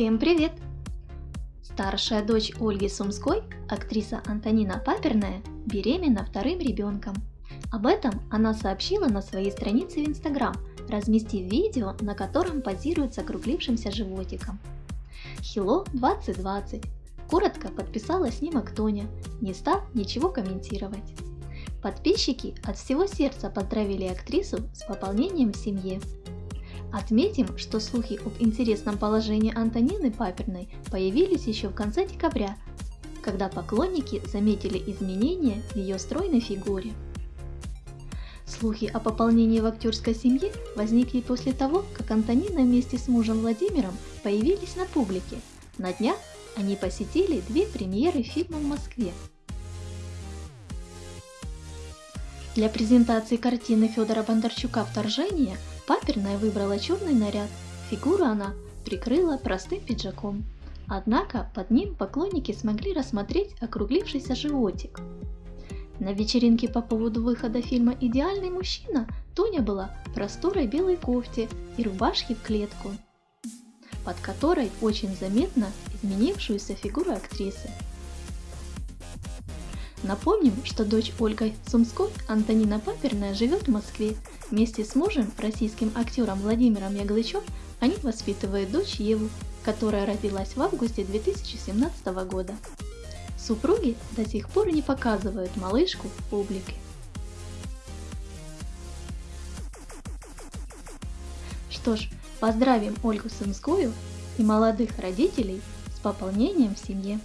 Всем привет! Старшая дочь Ольги Сумской, актриса Антонина Паперная, беременна вторым ребенком. Об этом она сообщила на своей странице в Инстаграм, разместив видео, на котором позирует с округлившимся животиком. Хило 2020. Коротко подписала снимок Тоня, не став ничего комментировать. Подписчики от всего сердца поздравили актрису с пополнением в семье. Отметим, что слухи об интересном положении Антонины Паперной появились еще в конце декабря, когда поклонники заметили изменения в ее стройной фигуре. Слухи о пополнении в актерской семье возникли после того, как Антонина вместе с мужем Владимиром появились на публике. На днях они посетили две премьеры фильма в Москве. Для презентации картины Федора Бондарчука «Вторжение» Паперная выбрала черный наряд, фигуру она прикрыла простым пиджаком. Однако под ним поклонники смогли рассмотреть округлившийся животик. На вечеринке по поводу выхода фильма «Идеальный мужчина» Тоня была в просторой белой кофте и рубашке в клетку, под которой очень заметно изменившуюся фигуру актрисы. Напомним, что дочь Ольга Сумской, Антонина Паперная, живет в Москве. Вместе с мужем, российским актером Владимиром Яглычем, они воспитывают дочь Еву, которая родилась в августе 2017 года. Супруги до сих пор не показывают малышку публике. Что ж, поздравим Ольгу Сумскую и молодых родителей с пополнением в семье.